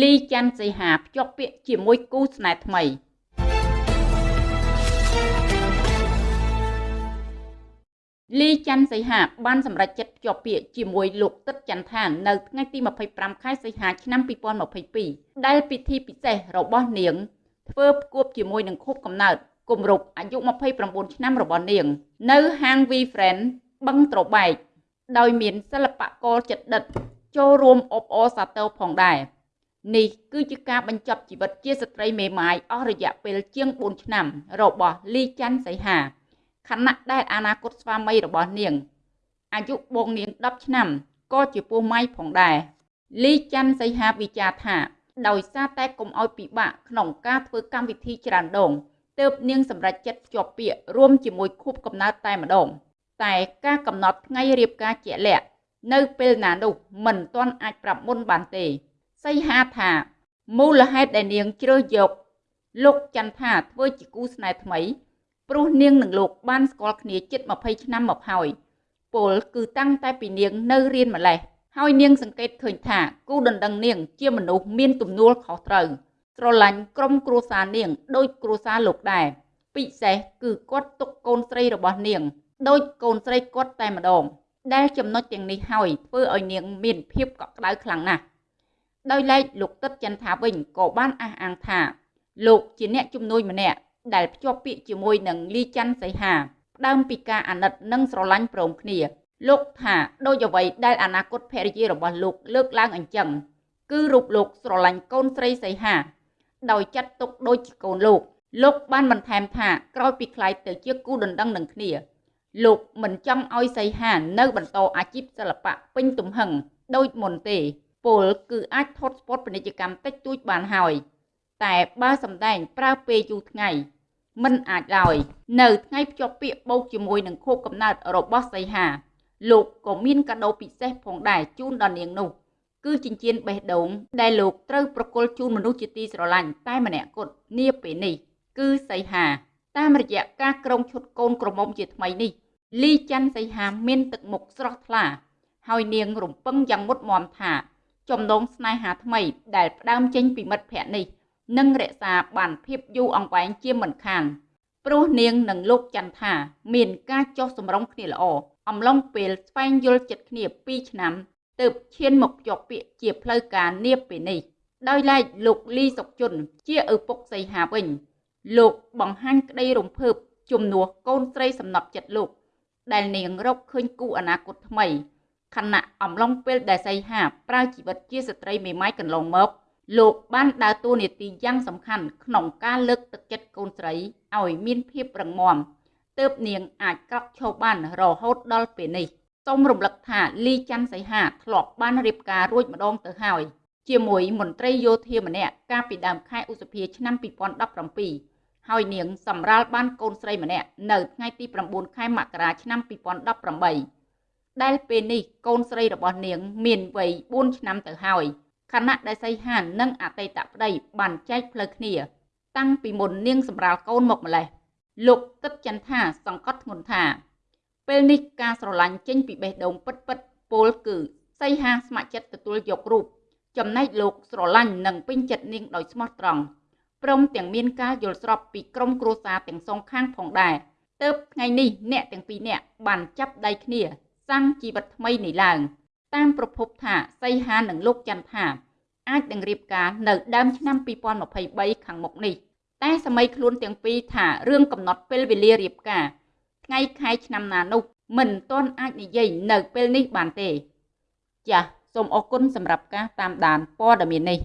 លីច័ន្ទសីហាភ្ជាប់ពាក្យជាមួយគូស្នេហ៍ថ្មីលីច័ន្ទសីហាបានសម្រេចចិត្តភ្ជាប់ពាក្យជាមួយលោកទឹកចន្ទថានៅថ្ងៃទី25ខែសីហាឆ្នាំ2022ដែលពិធីពិសេសរបស់នាង ធ្វើផ្គួបជាមួយនឹងខួបកំណើតគម្រប់អាយុ29ឆ្នាំរបស់នាង នៅហាង V Friend បឹងត្របែកដោយមានសិល្បករចិត្តដិតចូលរួមអបអរសាទរផងដែរ នេះគឺជាការបញ្ចប់ជីវិតជាស្ត្រីមេម៉ាយអស់រយៈពេលជាង4ឆ្នាំរបស់លីច័ន្ទសីហាខណៈដែលអនាគតស្វាមីរបស់នាងអាយុបងនាង10ឆ្នាំក៏ជាពោះម៉ាយផងដែរលីច័ន្ទសីហាវិចារថា ដោយសារតែកុំឲ្យពិបាកក្នុងការធ្វើកម្មវិធីច្រើនដងទើបនាងសម្រេចចិត្តភ្ជាប់ពាក្យរួមជាមួយខួបកំណើតតែម្ដងតែការកំណត់ថ្ងៃរៀបការជាក់លាក់នៅពេលណានោះមិនទាន់អាចប្រាប់មុនបានទេ សីហាថាមូលហេតុដែលនាងជ្រើសយកលោកចន្ទថាធ្វើជាគូស្នេហ៍ថ្មីព្រោះនាងនិងលោកបានស្គាល់គ្នាជិត20ឆ្នាំមកហើយពលគឺតាំងតែពីនាងនៅរៀនម្លេះហើយនាងសង្កេតឃើញថាគូដណ្ដឹងនាងជាមនុស្សមានទំនួលខុសត្រូវស្រឡាញ់ក្រុមគ្រួសារនាងដូចគ្រួសារលោកដែរពិសេសគឺគាត់ទុកកូនស្រីរបស់នាងដូចកូនស្រីគាត់តែម្ដងដែលចំណុចទាំងនេះហើយធ្វើឲ្យនាងមានភាពកក់ក្ដៅខ្លាំងណាស់ ដោយឡែកលោកទឹកចន្ទថាវិញក៏បានអះអាងថាលោកជាអ្នកជំនួយម្នាក់ដែលភ្ជាប់ពាក្យជាមួយនឹងលីច័ន្ទសីហាផ្ដើមពីការអាណិតនិងស្រឡាញ់ព្រមគ្នា លោកថាដូចអ្វីដែលអនាគតភរិយារបស់លោកលើកឡើងអញ្ចឹងគឺរូបលោកស្រឡាញ់កូនស្រីសីហា ដោយចាត់ទុកដូចជាកូនលោក លោកបានបន្ថែមថាក្រោយពីខ្លាយទៅជាគូដណ្ដឹងនឹងគ្នាលោកមិនចង់ឲ្យសីហានៅបន្តអាជីពសិល្បៈពេញទំហឹងដូចមុនទេ ពលគឺអាចថត់ស្ពតពាណិជ្ជកម្មតិចតួចបានហើយ តែបើសម្ដែងប្រើពេលយូរថ្ងៃមិនអាចឡើយនៅថ្ងៃភ្ជាប់ពាក្យបូកជាមួយនឹងខួបកំណើតរបស់សីហា លោកក៏មានកាដូពិសេសផងដែរជូនដល់នាងនោះ គឺចិញ្ចៀនបេះដូងដែលលោកត្រូវប្រគល់ជូនមនុស្សជាទីស្រឡាញ់តែម្នាក់គត់នាពេលនេះ គឺសីហា តាមរយៈការក្រងឈុតកូនក្រមុំជាថ្មីនេះលីច័ន្ទសីហាមានទឹកមុខស្រស់ថ្លា ហើយនាងរំពឹងយ៉ាងមុតមមថា ចំណងស្នេហាថ្មី ដែលផ្ដើមចេញពីមិត្តភ័ក្តិនេះនឹងរក្សាបានភាពយូរអង្វែងជាមិនខានព្រោះនាងនិងលោកចន្ទថា មានការចោះសម្រុងគ្នាល្អអំឡុងពេលស្វែងយល់ចិត្តគ្នា2ឆ្នាំទើបឈានមកភ្ជាប់ពាក្យជាផ្លូវការនាពេលនេះដោយឡែកលោកលីសុកជុនជាឪពុកសីហាវិញ លោកបង្ហាញក្តីរំភើបជំនួសកូនស្រីសំណប់ចិត្តលោក ដែលនាងរកឃើញគូអនាគតថ្មី ខណៈអំឡុងពេលដែលសីហាប្រើជីវិតជាស្ត្រីមេម៉ាយកន្លងមកលោកបានដើរតួនាទីយ៉ាងសំខាន់ក្នុងការលើកទឹកចិត្តកូនស្រីឲ្យមានភាពរឹងមាំទើបនាងអាចក្រោកឈរបានរហូតដល់ពេលនេះសូមរំលឹកថាលីច័ន្ទសីហាធ្លាប់បានរៀបការរួចម្ដងទៅហើយជាមួយមន្ត្រីយោធាម្នាក់កាលពីដើមខែឧសភាឆ្នាំ2017ហើយនាងសម្រាលបានកូនស្រីម្នាក់នៅថ្ងៃទី9ខែមករាឆ្នាំ2018 ដែលពេលនេះកូនស្រីរបស់នាង មានវ័យ4ឆ្នាំទៅហើយខណៈដែលសីហាននិងអតីតប្តីបានចែកផ្លូវគ្នា តាំងពីមុននាងសម្រាលកូនមកម្លេះលោកទឹកចន្ទថាសង្កត់ធ្ងន់ថា ពេលនេះការស្រឡាញ់ចេញពីបេះដូងពិតពិតពលគឺសីហាស្ម័គ្រចិត្តទទួលយករូបចំណែកលោកស្រឡាញ់និងពេញចិត្តនាងដោយស្មោះត្រង់ព្រមទាំងមានការយល់ស្របពីក្រុមគ្រួសារទាំងសងខាងផងដែរទើបថ្ងៃនេះអ្នកទាំងពីរនាក់បានចាប់ដៃគ្នា សាងជីវិតថ្មីនេះឡើង តាមប្រភពថាសីហានិងលោកចន្ទថាអាចនឹងរៀបការនៅដើមឆ្នាំ2023ខាងមុខនេះតែសម័យខ្លួនទាំងពីរថារឿងកំណត់ពេលវេលារៀបការថ្ងៃខែឆ្នាំណានោះមិនទាន់អាចនិយាយនៅពេលនេះបានទេ ចាសសូមអរគុណសម្រាប់ការតាមដានព័ត៌មាននេះ